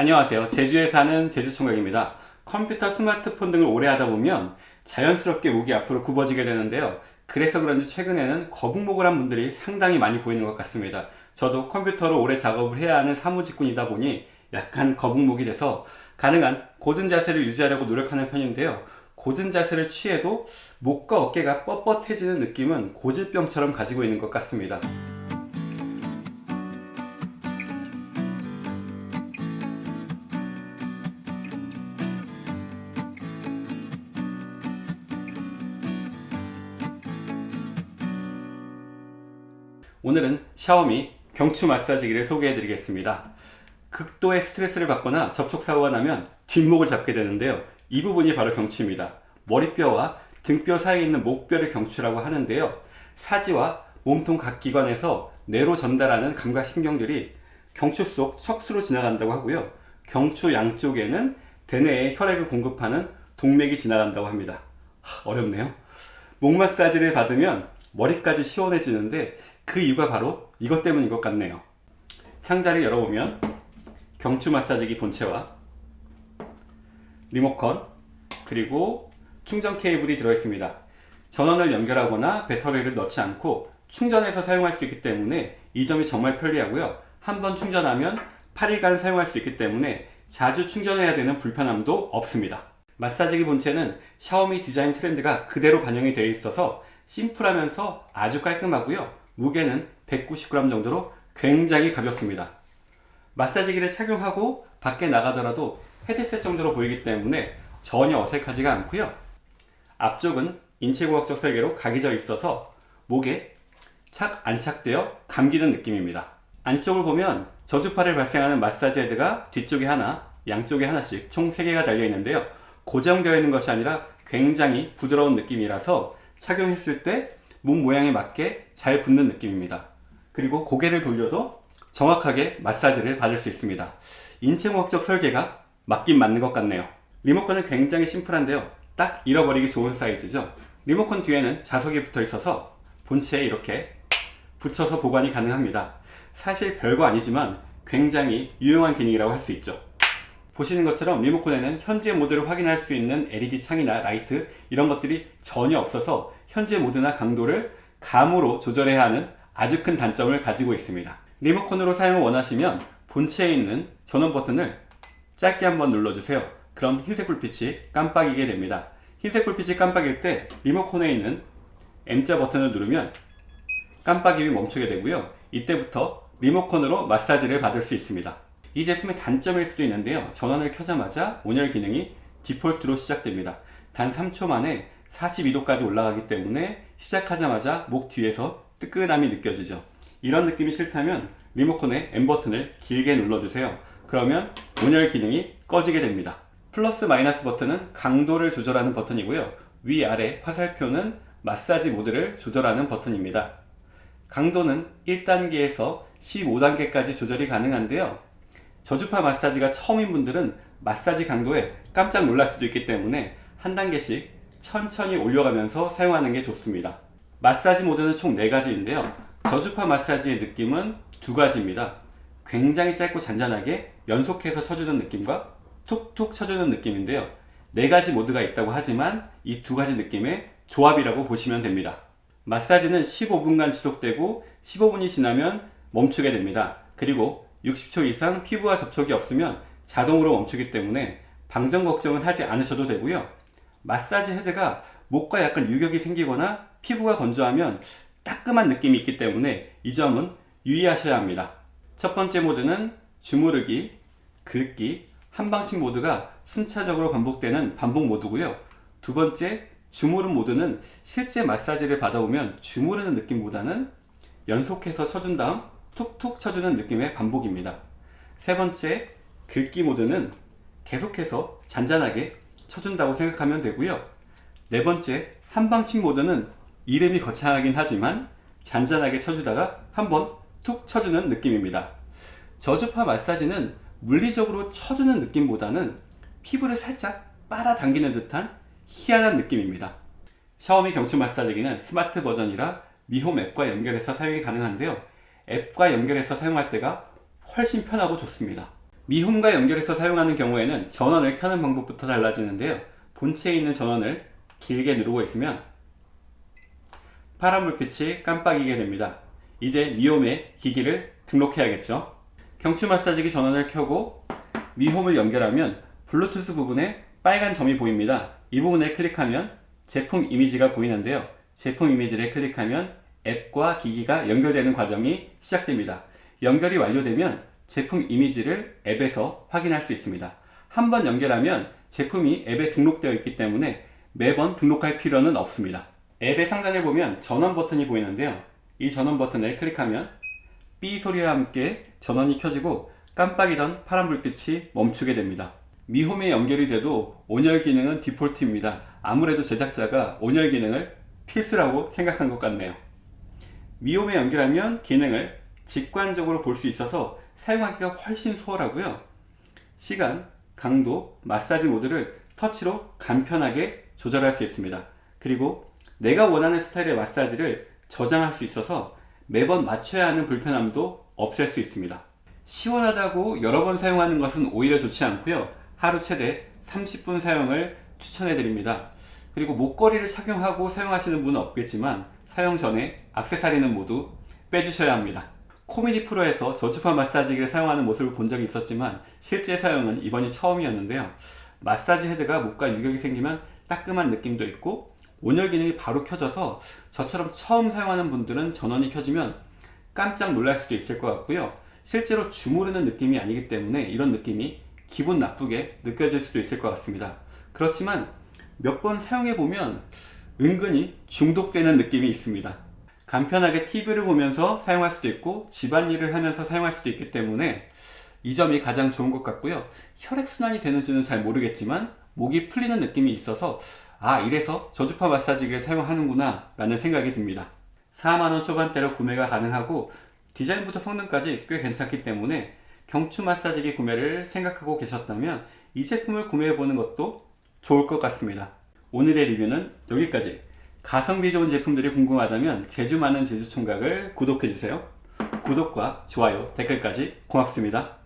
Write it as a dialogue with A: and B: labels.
A: 안녕하세요. 제주에 사는 제주총각입니다. 컴퓨터, 스마트폰 등을 오래 하다 보면 자연스럽게 목이 앞으로 굽어지게 되는데요. 그래서 그런지 최근에는 거북목을 한 분들이 상당히 많이 보이는 것 같습니다. 저도 컴퓨터로 오래 작업을 해야 하는 사무직군이다 보니 약간 거북목이 돼서 가능한 고든 자세를 유지하려고 노력하는 편인데요. 고든 자세를 취해도 목과 어깨가 뻣뻣해지는 느낌은 고질병처럼 가지고 있는 것 같습니다. 오늘은 샤오미 경추 마사지기를 소개해 드리겠습니다. 극도의 스트레스를 받거나 접촉사고가 나면 뒷목을 잡게 되는데요. 이 부분이 바로 경추입니다. 머리뼈와 등뼈 사이에 있는 목뼈를 경추라고 하는데요. 사지와 몸통 각 기관에서 뇌로 전달하는 감각신경들이 경추 속 척수로 지나간다고 하고요. 경추 양쪽에는 대뇌에 혈액을 공급하는 동맥이 지나간다고 합니다. 하, 어렵네요. 목 마사지를 받으면 머리까지 시원해지는데 그 이유가 바로 이것 때문인 것 같네요. 상자를 열어보면 경추 마사지기 본체와 리모컨 그리고 충전 케이블이 들어있습니다. 전원을 연결하거나 배터리를 넣지 않고 충전해서 사용할 수 있기 때문에 이 점이 정말 편리하고요. 한 번 충전하면 8일간 사용할 수 있기 때문에 자주 충전해야 되는 불편함도 없습니다. 마사지기 본체는 샤오미 디자인 트렌드가 그대로 반영이 되어 있어서 심플하면서 아주 깔끔하고요. 무게는 190g 정도로 굉장히 가볍습니다. 마사지기를 착용하고 밖에 나가더라도 헤드셋 정도로 보이기 때문에 전혀 어색하지가 않고요. 앞쪽은 인체공학적 설계로 각이 져 있어서 목에 착 안착되어 감기는 느낌입니다. 안쪽을 보면 저주파를 발생하는 마사지 헤드가 뒤쪽에 하나, 양쪽에 하나씩 총 3개가 달려 있는데요. 고정되어 있는 것이 아니라 굉장히 부드러운 느낌이라서 착용했을 때 몸 모양에 맞게 잘 붙는 느낌입니다. 그리고 고개를 돌려도 정확하게 마사지를 받을 수 있습니다. 인체공학적 설계가 맞긴 맞는 것 같네요. 리모컨은 굉장히 심플한데요. 딱 잃어버리기 좋은 사이즈죠. 리모컨 뒤에는 자석이 붙어 있어서 본체에 이렇게 붙여서 보관이 가능합니다. 사실 별거 아니지만 굉장히 유용한 기능이라고 할 수 있죠. 보시는 것처럼 리모컨에는 현재 모드를 확인할 수 있는 LED 창이나 라이트 이런 것들이 전혀 없어서 현재 모드나 강도를 감으로 조절해야 하는 아주 큰 단점을 가지고 있습니다. 리모컨으로 사용을 원하시면 본체에 있는 전원 버튼을 짧게 한번 눌러주세요. 그럼 흰색 불빛이 깜빡이게 됩니다. 흰색 불빛이 깜빡일 때 리모컨에 있는 M자 버튼을 누르면 깜빡임이 멈추게 되고요. 이때부터 리모컨으로 마사지를 받을 수 있습니다. 이 제품의 단점일 수도 있는데요. 전원을 켜자마자 온열 기능이 디폴트로 시작됩니다. 단 3초 만에 42도까지 올라가기 때문에 시작하자마자 목 뒤에서 뜨끈함이 느껴지죠. 이런 느낌이 싫다면 리모컨의 M 버튼을 길게 눌러주세요. 그러면 온열 기능이 꺼지게 됩니다. 플러스 마이너스 버튼은 강도를 조절하는 버튼이고요. 위아래 화살표는 마사지 모드를 조절하는 버튼입니다. 강도는 1단계에서 15단계까지 조절이 가능한데요. 저주파 마사지가 처음인 분들은 마사지 강도에 깜짝 놀랄 수도 있기 때문에 한 단계씩 천천히 올려가면서 사용하는 게 좋습니다. 마사지 모드는 총 4가지인데요. 저주파 마사지의 느낌은 두 가지입니다. 굉장히 짧고 잔잔하게 연속해서 쳐주는 느낌과 툭툭 쳐주는 느낌인데요. 네 가지 모드가 있다고 하지만 이 두 가지 느낌의 조합이라고 보시면 됩니다. 마사지는 15분간 지속되고 15분이 지나면 멈추게 됩니다. 그리고 60초 이상 피부와 접촉이 없으면 자동으로 멈추기 때문에 방전 걱정은 하지 않으셔도 되고요. 마사지 헤드가 목과 약간 유격이 생기거나 피부가 건조하면 따끔한 느낌이 있기 때문에 이 점은 유의하셔야 합니다. 첫 번째 모드는 주무르기, 긁기, 한방침 모드가 순차적으로 반복되는 반복 모드고요. 두 번째 주무른 모드는 실제 마사지를 받아보면 주무르는 느낌보다는 연속해서 쳐준 다음 툭툭 쳐주는 느낌의 반복입니다. 세 번째 긁기 모드는 계속해서 잔잔하게 쳐준다고 생각하면 되고요. 네 번째 한방침 모드는 이름이 거창하긴 하지만 잔잔하게 쳐주다가 한번 툭 쳐주는 느낌입니다. 저주파 마사지는 물리적으로 쳐주는 느낌보다는 피부를 살짝 빨아당기는 듯한 희한한 느낌입니다. 샤오미 경추 마사지기는 스마트 버전이라 미홈 앱과 연결해서 사용이 가능한데요. 앱과 연결해서 사용할 때가 훨씬 편하고 좋습니다. 미홈과 연결해서 사용하는 경우에는 전원을 켜는 방법부터 달라지는데요. 본체에 있는 전원을 길게 누르고 있으면 파란 불빛이 깜빡이게 됩니다. 이제 미홈에 기기를 등록해야겠죠. 경추 마사지기 전원을 켜고 미홈을 연결하면 블루투스 부분에 빨간 점이 보입니다. 이 부분을 클릭하면 제품 이미지가 보이는데요. 제품 이미지를 클릭하면 앱과 기기가 연결되는 과정이 시작됩니다. 연결이 완료되면 제품 이미지를 앱에서 확인할 수 있습니다. 한 번 연결하면 제품이 앱에 등록되어 있기 때문에 매번 등록할 필요는 없습니다. 앱의 상단에 보면 전원 버튼이 보이는데요. 이 전원 버튼을 클릭하면 삐 소리와 함께 전원이 켜지고 깜빡이던 파란 불빛이 멈추게 됩니다. 미홈에 연결이 돼도 온열 기능은 디폴트입니다. 아무래도 제작자가 온열 기능을 필수라고 생각한 것 같네요. 미홈에 연결하면 기능을 직관적으로 볼 수 있어서 사용하기가 훨씬 수월하고요. 시간, 강도, 마사지 모드를 터치로 간편하게 조절할 수 있습니다. 그리고 내가 원하는 스타일의 마사지를 저장할 수 있어서 매번 맞춰야 하는 불편함도 없앨 수 있습니다. 시원하다고 여러 번 사용하는 것은 오히려 좋지 않고요. 하루 최대 30분 사용을 추천해 드립니다. 그리고 목걸이를 착용하고 사용하시는 분은 없겠지만 사용 전에 악세사리는 모두 빼주셔야 합니다. 코미디 프로에서 저주파 마사지기를 사용하는 모습을 본 적이 있었지만 실제 사용은 이번이 처음이었는데요. 마사지 헤드가 목과 유격이 생기면 따끔한 느낌도 있고 온열 기능이 바로 켜져서 저처럼 처음 사용하는 분들은 전원이 켜지면 깜짝 놀랄 수도 있을 것 같고요. 실제로 주무르는 느낌이 아니기 때문에 이런 느낌이 기분 나쁘게 느껴질 수도 있을 것 같습니다. 그렇지만 몇 번 사용해 보면 은근히 중독되는 느낌이 있습니다. 간편하게 TV를 보면서 사용할 수도 있고 집안일을 하면서 사용할 수도 있기 때문에 이 점이 가장 좋은 것 같고요. 혈액순환이 되는지는 잘 모르겠지만 목이 풀리는 느낌이 있어서 아 이래서 저주파 마사지기를 사용하는구나 라는 생각이 듭니다. 4만원 초반대로 구매가 가능하고 디자인부터 성능까지 꽤 괜찮기 때문에 경추 마사지기 구매를 생각하고 계셨다면 이 제품을 구매해보는 것도 좋을 것 같습니다. 오늘의 리뷰는 여기까지. 가성비 좋은 제품들이 궁금하다면 제주 많은 제주 총각을 구독해주세요. 구독과 좋아요, 댓글까지 고맙습니다.